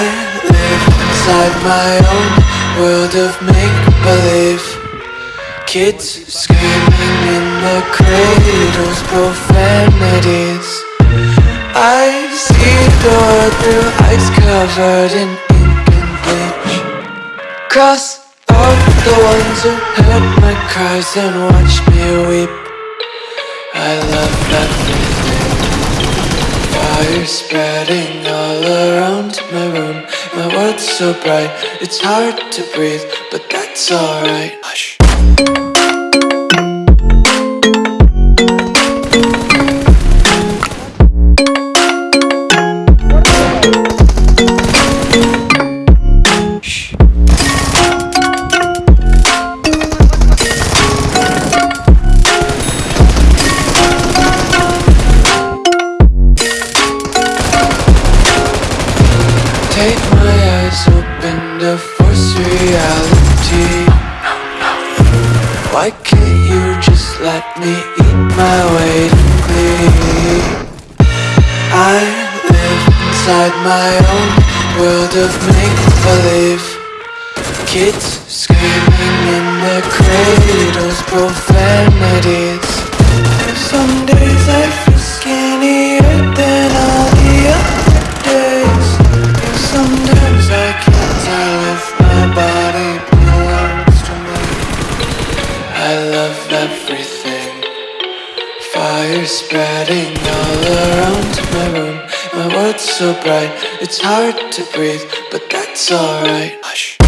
inside my own world of make-believe. Kids screaming in the cradles, profanities. I see the world through eyes covered in ink and bleach. Cross off the ones who heard my cries and watched me weep. I love everything Fire spreading all around my room. My world's so bright, it's hard to breathe But that's alright. Hush my eyes open to force reality. Why can't you just let me eat my way to glee? I live inside my own world of make-believe. Kids screaming in their cradles, profanities everything. Fire spreading all around my room. My world's so bright, it's hard to breathe But that's alright. Hush